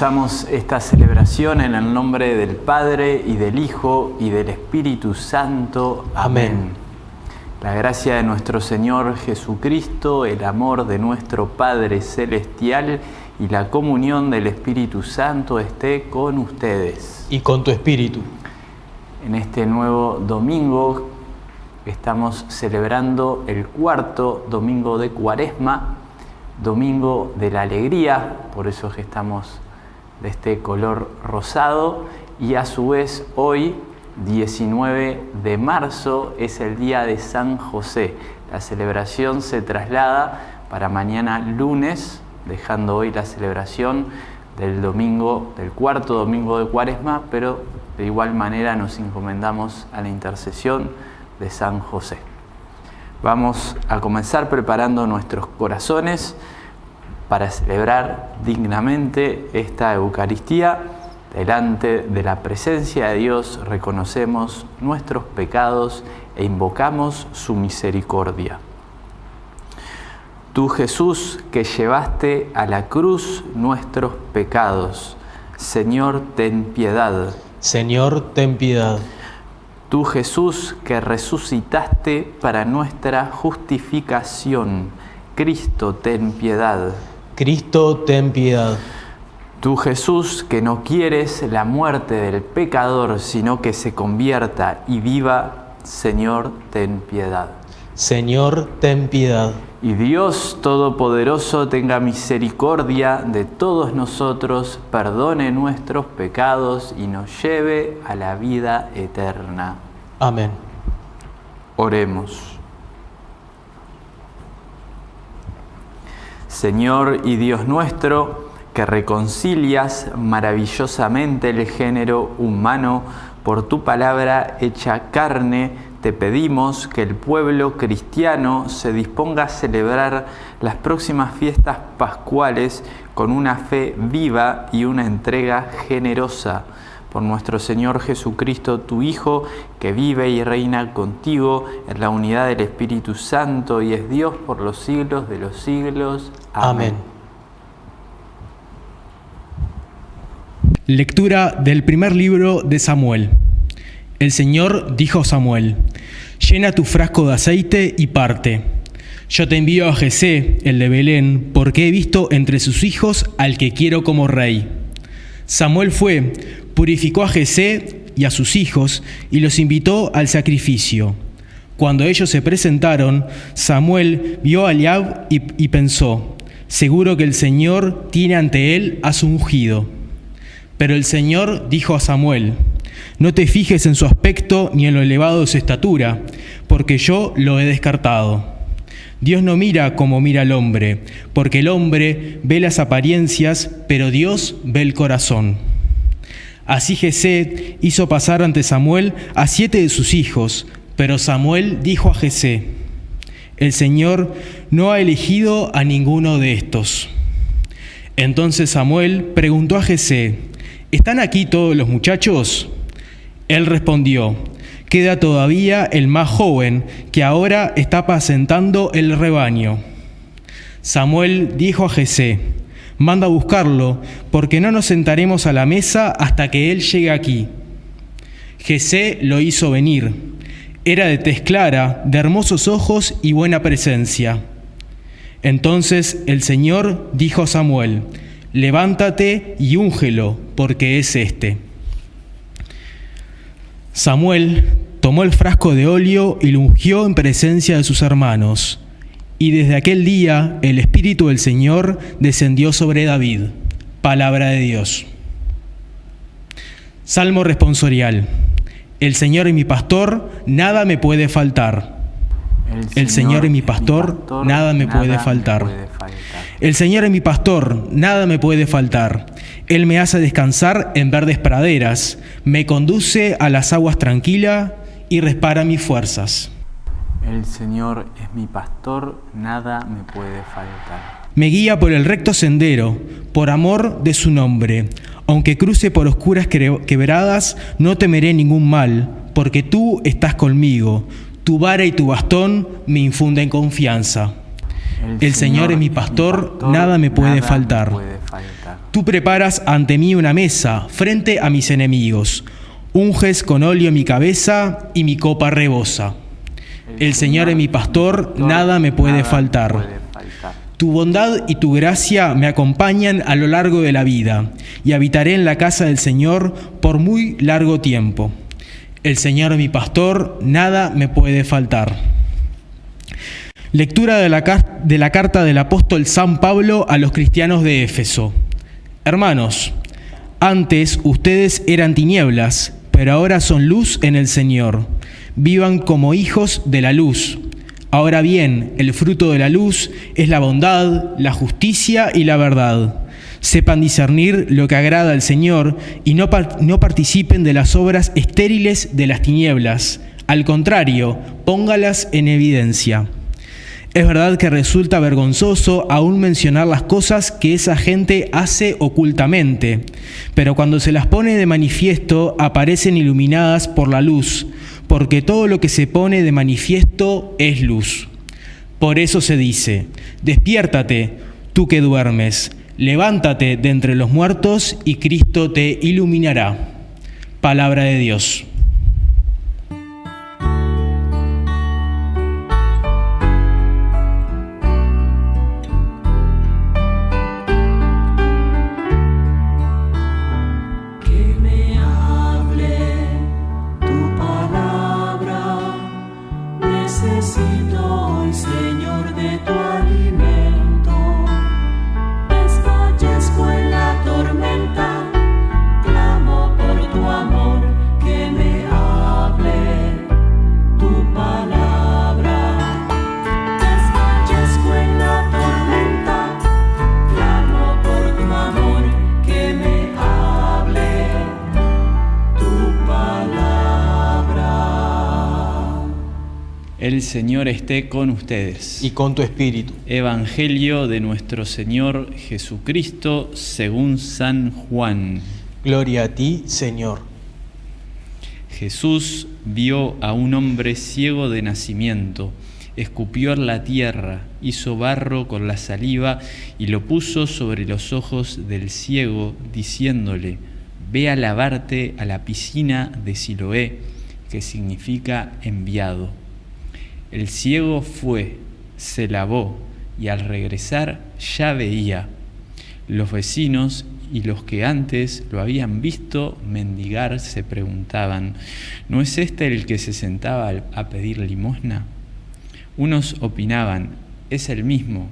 Comenzamos esta celebración en el nombre del Padre y del Hijo y del Espíritu Santo. Amén. La gracia de nuestro Señor Jesucristo, el amor de nuestro Padre Celestial y la comunión del Espíritu Santo esté con ustedes. Y con tu Espíritu. En este nuevo domingo estamos celebrando el cuarto domingo de Cuaresma Domingo de la Alegría, por eso es que estamos de este color rosado, y a su vez hoy, 19 de marzo, es el día de San José. La celebración se traslada para mañana lunes, dejando hoy la celebración del domingo, del cuarto domingo de Cuaresma, pero de igual manera nos encomendamos a la intercesión de San José. Vamos a comenzar preparando nuestros corazones para celebrar dignamente esta Eucaristía. Delante de la presencia de Dios reconocemos nuestros pecados e invocamos su misericordia. Tú Jesús que llevaste a la cruz nuestros pecados, Señor, ten piedad. Señor, ten piedad. Tú Jesús que resucitaste para nuestra justificación, Cristo, ten piedad. Cristo, ten piedad. Tú Jesús que no quieres la muerte del pecador, sino que se convierta y viva, Señor, ten piedad. Señor, ten piedad. Y Dios Todopoderoso tenga misericordia de todos nosotros, perdone nuestros pecados y nos lleve a la vida eterna. Amén. Oremos. Señor y Dios nuestro, que reconcilias maravillosamente el género humano por tu palabra hecha carne, te pedimos que el pueblo cristiano se disponga a celebrar las próximas fiestas pascuales con una fe viva y una entrega generosa por nuestro Señor Jesucristo, tu Hijo, que vive y reina contigo en la unidad del Espíritu Santo y es Dios por los siglos de los siglos. Amén. Lectura del primer libro de Samuel. El Señor dijo a Samuel, llena tu frasco de aceite y parte. Yo te envío a Jesé, el de Belén, porque he visto entre sus hijos al que quiero como rey. Samuel fue, purificó a Jesé y a sus hijos y los invitó al sacrificio. Cuando ellos se presentaron, Samuel vio a Eliab y, y pensó, seguro que el Señor tiene ante él a su ungido. Pero el Señor dijo a Samuel, no te fijes en su aspecto ni en lo elevado de su estatura, porque yo lo he descartado. Dios no mira como mira el hombre, porque el hombre ve las apariencias, pero Dios ve el corazón. Así Jesé hizo pasar ante Samuel a siete de sus hijos, pero Samuel dijo a Jesé, el Señor no ha elegido a ninguno de estos. Entonces Samuel preguntó a Jesé, ¿están aquí todos los muchachos? Él respondió, queda todavía el más joven, que ahora está apacentando el rebaño. Samuel dijo a Jesé, manda a buscarlo, porque no nos sentaremos a la mesa hasta que él llegue aquí. Jesé lo hizo venir. Era de tez clara, de hermosos ojos y buena presencia. Entonces el Señor dijo a Samuel, levántate y úngelo, porque es este. Samuel tomó el frasco de óleo y lo ungió en presencia de sus hermanos. Y desde aquel día el Espíritu del Señor descendió sobre David. Palabra de Dios. Salmo responsorial. El Señor es mi pastor, nada me puede faltar. El Señor es mi pastor, nada me puede faltar. El Señor es mi pastor, nada me puede faltar. Él me hace descansar en verdes praderas, me conduce a las aguas tranquilas y respara mis fuerzas. El Señor es mi pastor, nada me puede faltar. Me guía por el recto sendero, por amor de su nombre. Aunque cruce por oscuras quebradas, no temeré ningún mal, porque tú estás conmigo. Tu vara y tu bastón me infunden confianza. El, Señor, es mi pastor, nada me puede faltar. faltar. Tú preparas ante mí una mesa frente a mis enemigos. Unges con óleo mi cabeza y mi copa rebosa. El Señor es mi pastor, nada me puede faltar. Tu bondad y tu gracia me acompañan a lo largo de la vida, y habitaré en la casa del Señor por muy largo tiempo. El Señor es mi pastor, nada me puede faltar. Lectura de la, de la carta del apóstol San Pablo a los cristianos de Éfeso. Hermanos, antes ustedes eran tinieblas, pero ahora son luz en el Señor. Vivan como hijos de la luz. Ahora bien, el fruto de la luz es la bondad, la justicia y la verdad. Sepan discernir lo que agrada al Señor y no, no participen de las obras estériles de las tinieblas. Al contrario, póngalas en evidencia. Es verdad que resulta vergonzoso aún mencionar las cosas que esa gente hace ocultamente, pero cuando se las pone de manifiesto aparecen iluminadas por la luz, porque todo lo que se pone de manifiesto es luz. Por eso se dice, despiértate, tú que duermes, levántate de entre los muertos y Cristo te iluminará. Palabra de Dios. Señor esté con ustedes. Y con tu espíritu. Evangelio de nuestro Señor Jesucristo según San Juan. Gloria a ti, Señor. Jesús vio a un hombre ciego de nacimiento, escupió en la tierra, hizo barro con la saliva y lo puso sobre los ojos del ciego, diciéndole, ve a lavarte a la piscina de Siloé, que significa enviado. El ciego fue, se lavó y al regresar ya veía. Los vecinos y los que antes lo habían visto mendigar se preguntaban, ¿no es este el que se sentaba a pedir limosna? Unos opinaban, es el mismo.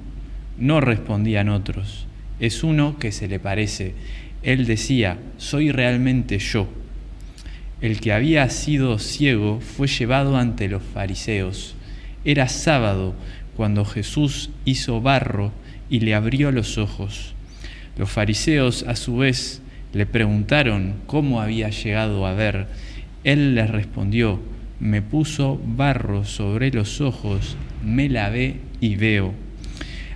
No respondían otros, es uno que se le parece. Él decía, soy realmente yo. El que había sido ciego fue llevado ante los fariseos. Era sábado cuando Jesús hizo barro y le abrió los ojos. Los fariseos a su vez le preguntaron cómo había llegado a ver. Él les respondió, me puso barro sobre los ojos, me lavé y veo.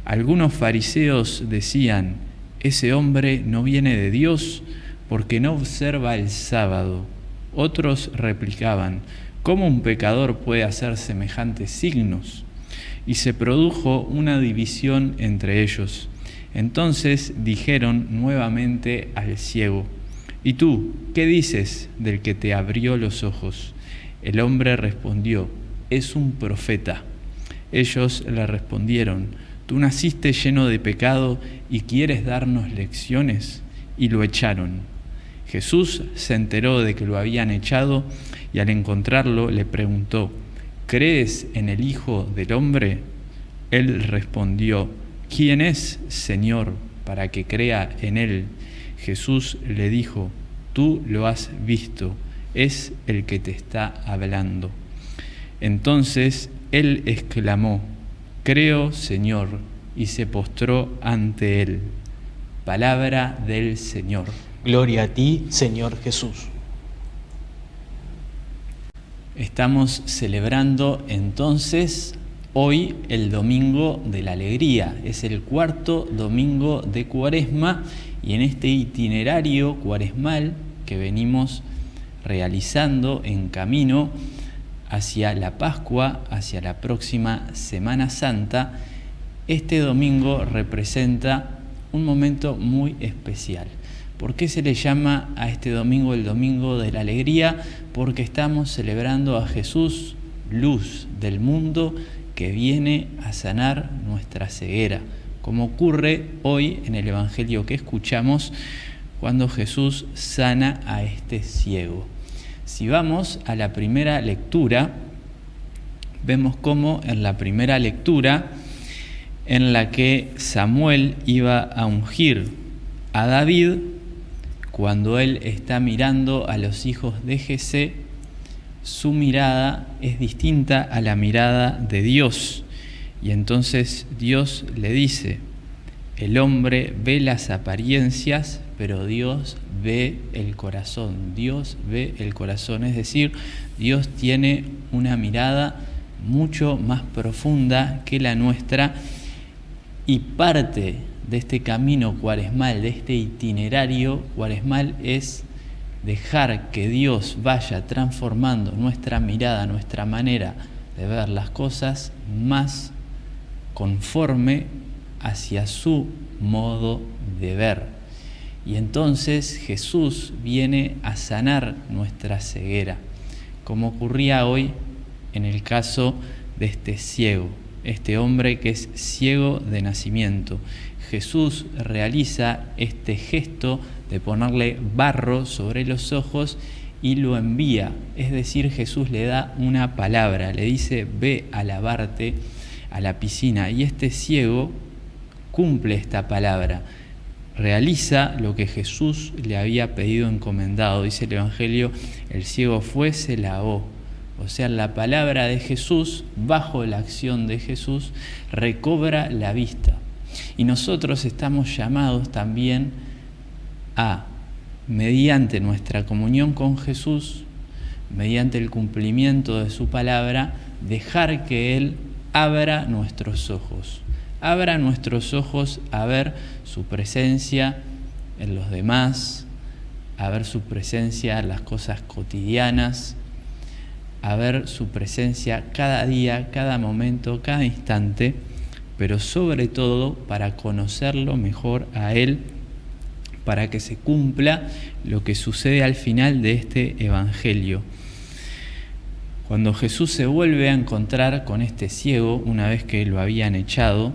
Algunos fariseos decían, ese hombre no viene de Dios porque no observa el sábado. Otros replicaban, ¿cómo un pecador puede hacer semejantes signos? Y se produjo una división entre ellos. Entonces dijeron nuevamente al ciego, ¿y tú qué dices del que te abrió los ojos? El hombre respondió, es un profeta. Ellos le respondieron, tú naciste lleno de pecado y quieres darnos lecciones, y lo echaron. Jesús se enteró de que lo habían echado y al encontrarlo le preguntó, ¿crees en el Hijo del Hombre? Él respondió, ¿quién es, Señor, para que crea en él? Jesús le dijo, tú lo has visto, es el que te está hablando. Entonces él exclamó, creo, Señor, y se postró ante él. Palabra del Señor. Gloria a ti, Señor Jesús. Estamos celebrando entonces hoy el Domingo de la Alegría. Es el cuarto domingo de Cuaresma y en este itinerario cuaresmal que venimos realizando en camino hacia la Pascua, hacia la próxima Semana Santa, este domingo representa un momento muy especial. ¿Por qué se le llama a este domingo el Domingo de la Alegría? Porque estamos celebrando a Jesús, luz del mundo, que viene a sanar nuestra ceguera, como ocurre hoy en el Evangelio que escuchamos cuando Jesús sana a este ciego. Si vamos a la primera lectura, vemos cómo en la primera lectura, en la que Samuel iba a ungir a David, cuando él está mirando a los hijos de Jesé, su mirada es distinta a la mirada de Dios. Y entonces Dios le dice, el hombre ve las apariencias, pero Dios ve el corazón. Dios ve el corazón. Es decir, Dios tiene una mirada mucho más profunda que la nuestra y parte de este camino cuaresmal, de este itinerario cuaresmal es dejar que Dios vaya transformando nuestra mirada, nuestra manera de ver las cosas más conforme hacia su modo de ver. Y entonces Jesús viene a sanar nuestra ceguera, como ocurría hoy en el caso de este ciego, este hombre que es ciego de nacimiento. Jesús realiza este gesto de ponerle barro sobre los ojos y lo envía. Es decir, Jesús le da una palabra, le dice, ve a lavarte a la piscina. Y este ciego cumple esta palabra, realiza lo que Jesús le había pedido encomendado. Dice el Evangelio, el ciego fue, se lavó. O sea, la palabra de Jesús, bajo la acción de Jesús, recobra la vista. Y nosotros estamos llamados también a, mediante nuestra comunión con Jesús, mediante el cumplimiento de su palabra, dejar que Él abra nuestros ojos. Abra nuestros ojos a ver su presencia en los demás, a ver su presencia en las cosas cotidianas, a ver su presencia cada día, cada momento, cada instante, pero sobre todo para conocerlo mejor a Él, para que se cumpla lo que sucede al final de este Evangelio. Cuando Jesús se vuelve a encontrar con este ciego, una vez que lo habían echado,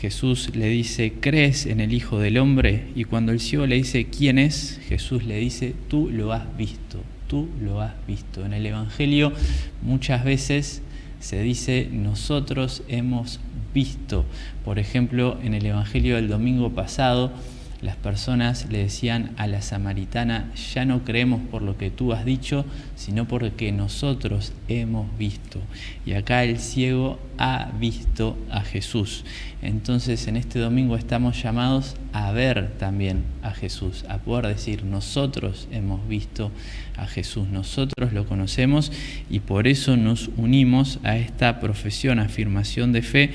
Jesús le dice, ¿crees en el Hijo del Hombre? Y cuando el ciego le dice, ¿quién es? Jesús le dice, tú lo has visto tú lo has visto. En el Evangelio muchas veces se dice nosotros hemos visto. Por ejemplo, en el Evangelio del domingo pasado, las personas le decían a la samaritana, ya no creemos por lo que tú has dicho, sino porque nosotros hemos visto. Y acá el ciego ha visto a Jesús. Entonces en este domingo estamos llamados a ver también a Jesús, a poder decir, nosotros hemos visto a Jesús, nosotros lo conocemos y por eso nos unimos a esta profesión, afirmación de fe,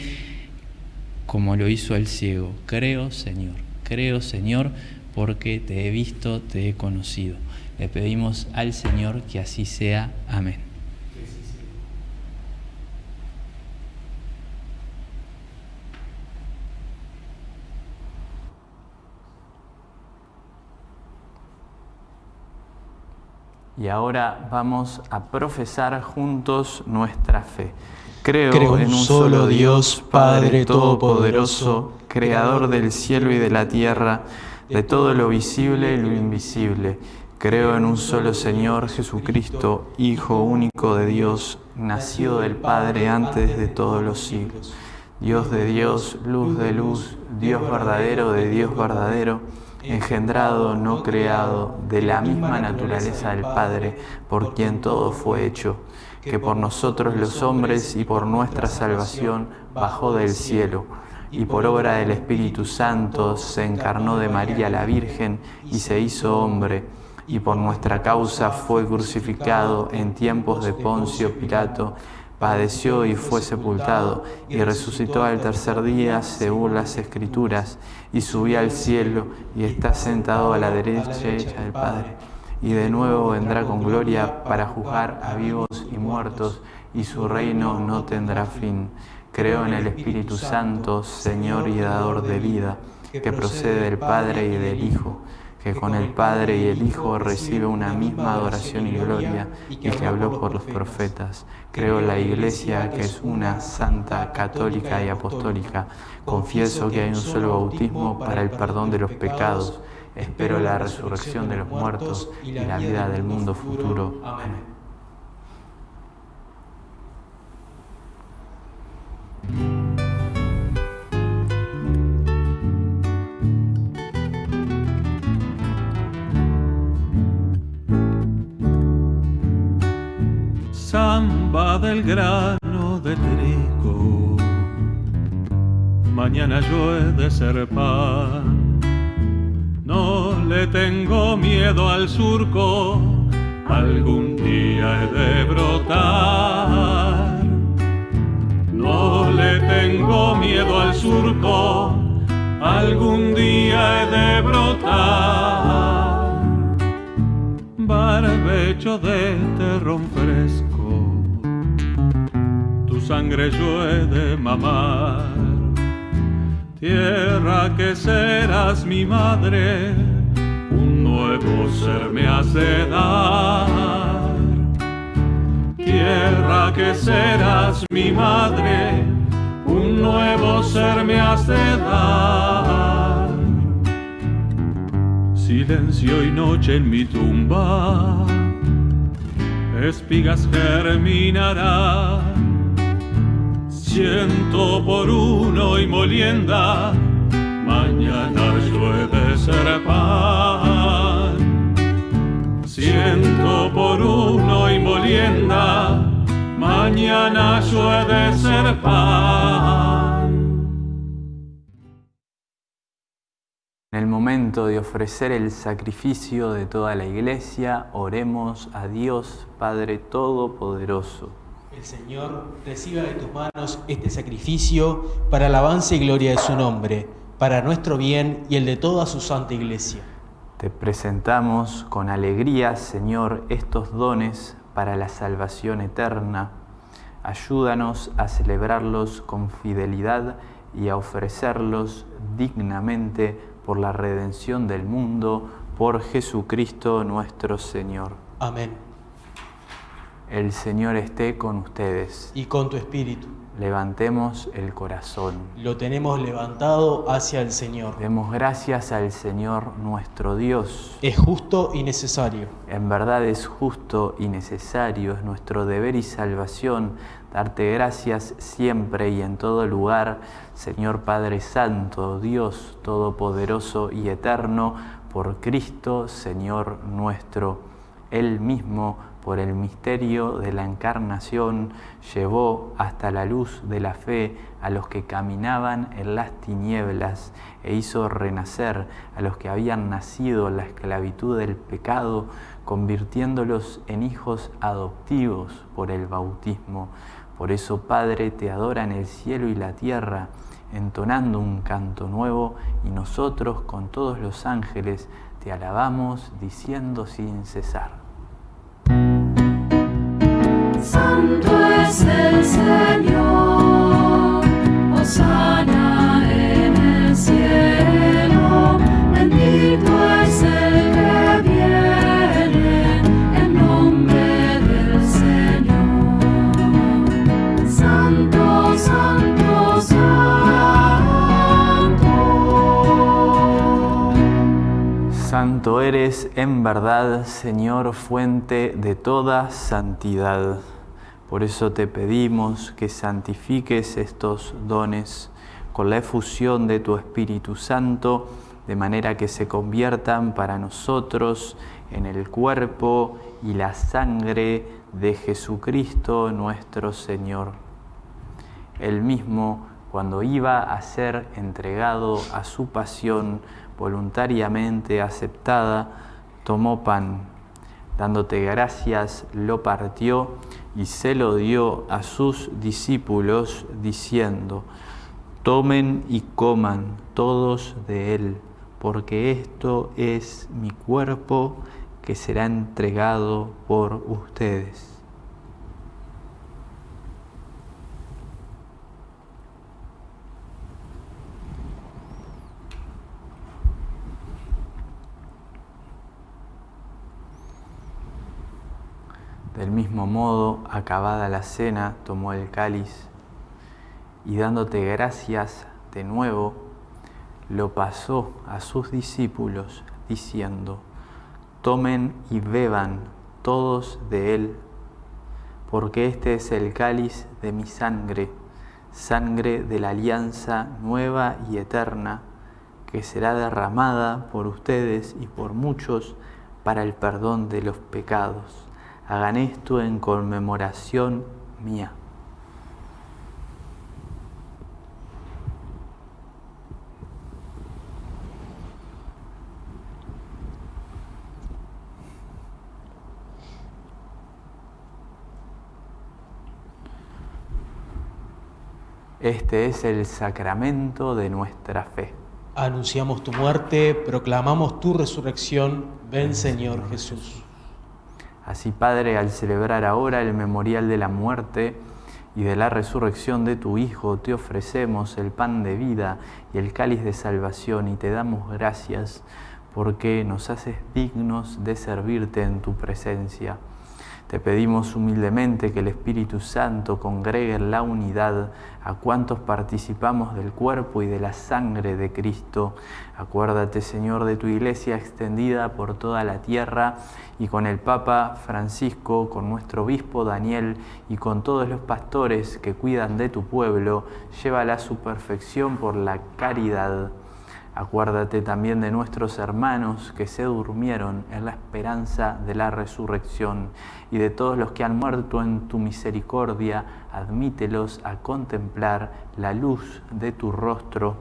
como lo hizo el ciego. Creo, Señor Creo, Señor, porque te he visto, te he conocido. Le pedimos al Señor que así sea. Amén. Y ahora vamos a profesar juntos nuestra fe. Creo, en un solo Dios, Padre Todopoderoso, Creador del cielo y de la tierra, de todo lo visible y lo invisible. Creo en un solo Señor Jesucristo, Hijo único de Dios, nacido del Padre antes de todos los siglos. Dios de Dios, luz de luz, Dios verdadero de Dios verdadero, engendrado, no creado, de la misma naturaleza del Padre, por quien todo fue hecho que por nosotros los hombres y por nuestra salvación bajó del cielo, y por obra del Espíritu Santo se encarnó de María la Virgen y se hizo hombre, y por nuestra causa fue crucificado en tiempos de Poncio Pilato, padeció y fue sepultado, y resucitó al tercer día según las Escrituras, y subió al cielo y está sentado a la derecha del Padre y de nuevo vendrá con gloria para juzgar a vivos y muertos, y su reino no tendrá fin. Creo en el Espíritu Santo, Señor y dador de vida, que procede del Padre y del Hijo, que con el Padre y el Hijo recibe una misma adoración y gloria, y que habló por los profetas. Creo en la Iglesia, que es una santa, católica y apostólica. Confieso que hay un solo bautismo para el perdón de los pecados. Espero la resurrección de los muertos y la vida del mundo futuro. Amén. Samba del grano de trigo, mañana yo he de ser pan. No le tengo miedo al surco, algún día he de brotar. No le tengo miedo al surco, algún día he de brotar. Barbecho de terrón fresco, tu sangre yo he de mamar. Tierra que serás mi madre, un nuevo ser me hace dar. Tierra que serás mi madre, un nuevo ser me hace dar. Silencio y noche en mi tumba, espigas germinarán ciento por uno y molienda, mañana de ser pan. Ciento por uno y molienda, mañana yo he de ser pan. En el momento de ofrecer el sacrificio de toda la iglesia, oremos a Dios Padre Todopoderoso. El Señor reciba de tus manos este sacrificio para alabanza y gloria de su nombre, para nuestro bien y el de toda su santa iglesia. Te presentamos con alegría, Señor, estos dones para la salvación eterna. Ayúdanos a celebrarlos con fidelidad y a ofrecerlos dignamente por la redención del mundo, por Jesucristo nuestro Señor. Amén. El Señor esté con ustedes. Y con tu espíritu. Levantemos el corazón. Lo tenemos levantado hacia el Señor. Demos gracias al Señor nuestro Dios. Es justo y necesario. En verdad es justo y necesario, es nuestro deber y salvación darte gracias siempre y en todo lugar, Señor Padre Santo, Dios Todopoderoso y Eterno, por Cristo, Señor nuestro. Él mismo por el misterio de la encarnación, llevó hasta la luz de la fe a los que caminaban en las tinieblas e hizo renacer a los que habían nacido en la esclavitud del pecado, convirtiéndolos en hijos adoptivos por el bautismo. Por eso, Padre, te adora en el cielo y la tierra, entonando un canto nuevo, y nosotros con todos los ángeles te alabamos diciendo sin cesar. Santo eres en verdad, Señor, fuente de toda santidad. Por eso te pedimos que santifiques estos dones con la efusión de tu Espíritu Santo, de manera que se conviertan para nosotros en el cuerpo y la sangre de Jesucristo nuestro Señor. Él mismo, cuando iba a ser entregado a su pasión voluntariamente aceptada, tomó pan, dándote gracias, lo partió y se lo dio a sus discípulos diciendo, tomen y coman todos de él, porque esto es mi cuerpo que será entregado por ustedes. Del mismo modo, acabada la cena, tomó el cáliz y dándote gracias de nuevo, lo pasó a sus discípulos diciendo, tomen y beban todos de él, porque este es el cáliz de mi sangre, sangre de la alianza nueva y eterna, que será derramada por ustedes y por muchos para el perdón de los pecados. Hagan esto en conmemoración mía. Este es el sacramento de nuestra fe. Anunciamos tu muerte, proclamamos tu resurrección. Ven Señor Jesús. Así, Padre, al celebrar ahora el memorial de la muerte y de la resurrección de tu Hijo, te ofrecemos el pan de vida y el cáliz de salvación y te damos gracias porque nos haces dignos de servirte en tu presencia. Te pedimos humildemente que el Espíritu Santo congregue en la unidad a cuantos participamos del cuerpo y de la sangre de Cristo. Acuérdate, Señor, de tu iglesia extendida por toda la tierra y con el Papa Francisco, con nuestro obispo Daniel y con todos los pastores que cuidan de tu pueblo, llévala a su perfección por la caridad. Acuérdate también de nuestros hermanos que se durmieron en la esperanza de la resurrección y de todos los que han muerto en tu misericordia, admítelos a contemplar la luz de tu rostro.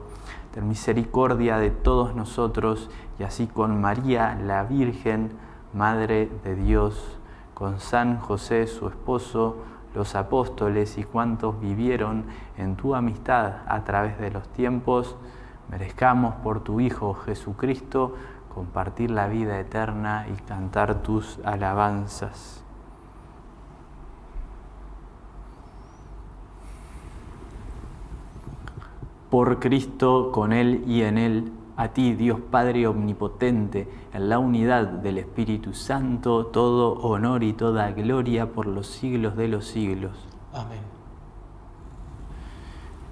Ten misericordia de todos nosotros y así con María la Virgen, Madre de Dios, con San José su esposo, los apóstoles y cuantos vivieron en tu amistad a través de los tiempos, merezcamos por tu Hijo Jesucristo compartir la vida eterna y cantar tus alabanzas. Por Cristo, con Él y en Él, a ti, Dios Padre Omnipotente, en la unidad del Espíritu Santo, todo honor y toda gloria por los siglos de los siglos. Amén.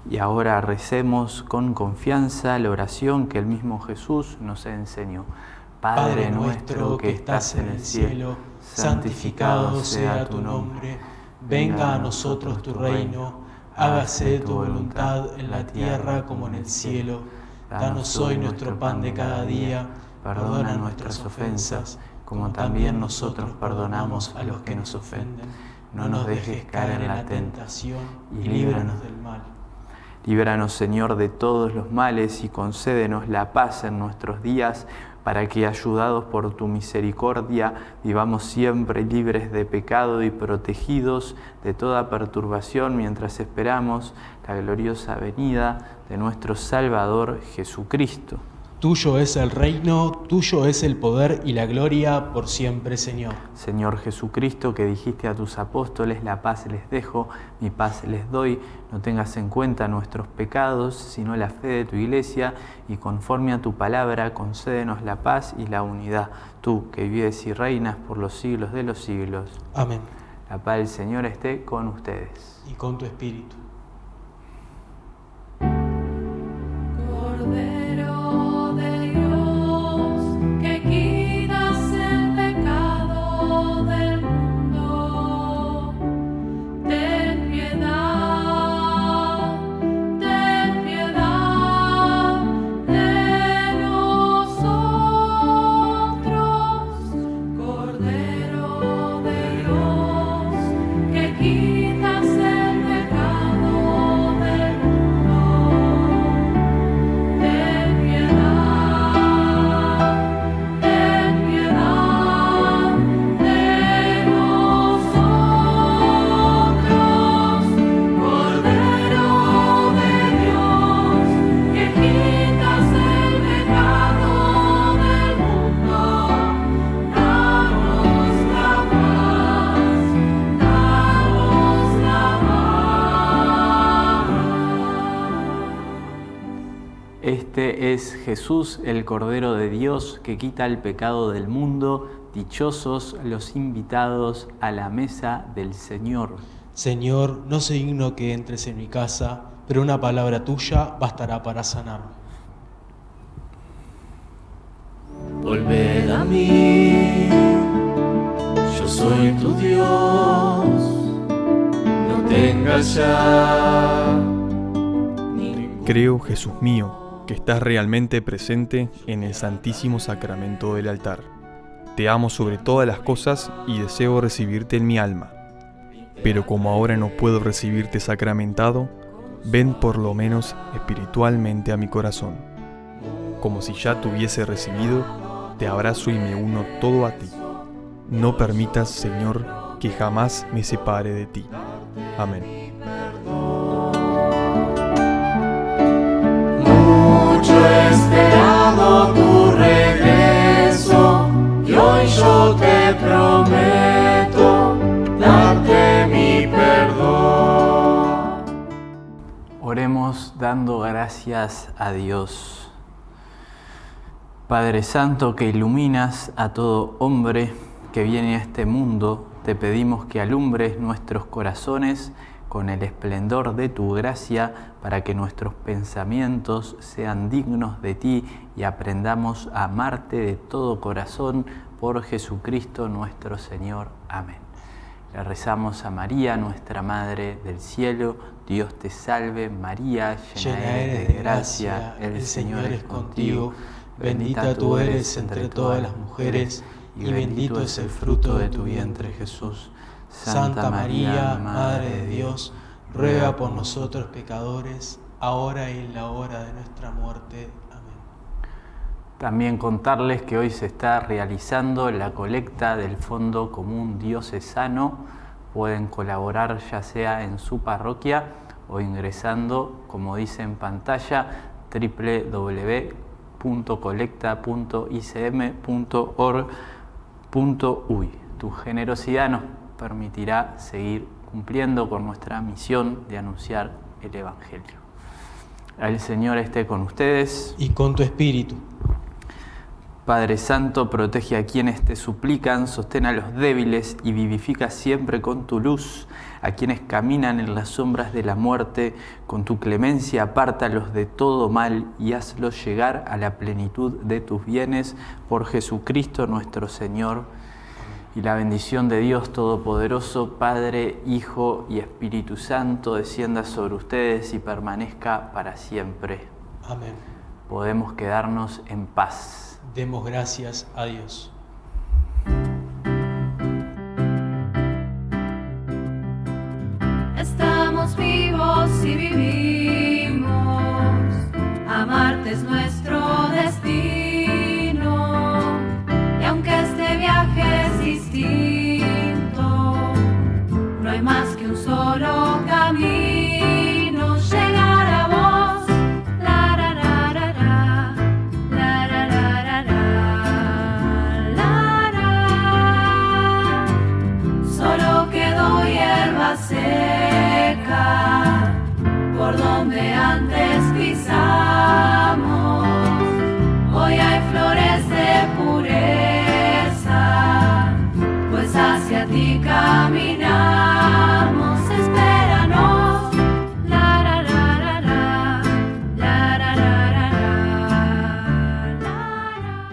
Y ahora recemos con confianza la oración que el mismo Jesús nos enseñó. Padre nuestro que estás en el cielo, santificado sea tu nombre, venga a nosotros tu reino, hágase tu voluntad en la tierra como en el cielo. Danos hoy nuestro pan de cada día, perdona nuestras ofensas, como también nosotros perdonamos a los que nos ofenden. No nos dejes caer en la tentación y líbranos del mal. Líbranos, Señor, de todos los males y concédenos la paz en nuestros días, para que, ayudados por tu misericordia, vivamos siempre libres de pecado y protegidos de toda perturbación mientras esperamos la gloriosa venida de nuestro Salvador Jesucristo. Tuyo es el reino, tuyo es el poder y la gloria por siempre, Señor. Señor Jesucristo, que dijiste a tus apóstoles, la paz les dejo, mi paz les doy, no tengas en cuenta nuestros pecados, sino la fe de tu iglesia, y conforme a tu palabra, concédenos la paz y la unidad, tú que vives y reinas por los siglos de los siglos. Amén. La paz del Señor esté con ustedes. Y con tu espíritu. Jesús, el Cordero de Dios, que quita el pecado del mundo. Dichosos los invitados a la mesa del Señor. Señor, no soy digno que entres en mi casa, pero una palabra tuya bastará para sanarme. Volved a mí, yo soy tu Dios, no tengas ya. Creo, Jesús mío, que estás realmente presente en el Santísimo Sacramento del altar. Te amo sobre todas las cosas y deseo recibirte en mi alma. Pero como ahora no puedo recibirte sacramentado, ven por lo menos espiritualmente a mi corazón. Como si ya te hubiese recibido, te abrazo y me uno todo a ti. No permitas, Señor, que jamás me separe de ti. Amén. Te prometo darte mi perdón. Oremos dando gracias a Dios. Padre Santo que iluminas a todo hombre que viene a este mundo, te pedimos que alumbres nuestros corazones con el esplendor de tu gracia para que nuestros pensamientos sean dignos de ti y aprendamos a amarte de todo corazón por Jesucristo nuestro Señor. Amén. Le rezamos a María, nuestra Madre del Cielo. Dios te salve María, llena eres de gracia, el Señor es contigo. Bendita tú eres entre todas las mujeres y bendito es el fruto de tu vientre Jesús. Santa María, Madre de Dios, ruega por nosotros pecadores, ahora y en la hora de nuestra muerte. También contarles que hoy se está realizando la colecta del Fondo Común Diocesano. Pueden colaborar ya sea en su parroquia o ingresando, como dice en pantalla, www.colecta.icm.org.uy. Tu generosidad nos permitirá seguir cumpliendo con nuestra misión de anunciar el Evangelio. El Señor esté con ustedes. Y con tu espíritu. Padre Santo, protege a quienes te suplican, sostén a los débiles y vivifica siempre con tu luz a quienes caminan en las sombras de la muerte. Con tu clemencia apártalos de todo mal y hazlos llegar a la plenitud de tus bienes por Jesucristo nuestro Señor. Y la bendición de Dios Todopoderoso, Padre, Hijo y Espíritu Santo, descienda sobre ustedes y permanezca para siempre. Amén. Podemos quedarnos en paz. Demos gracias a Dios. Estamos vivos y vivimos. Amarte es nuestro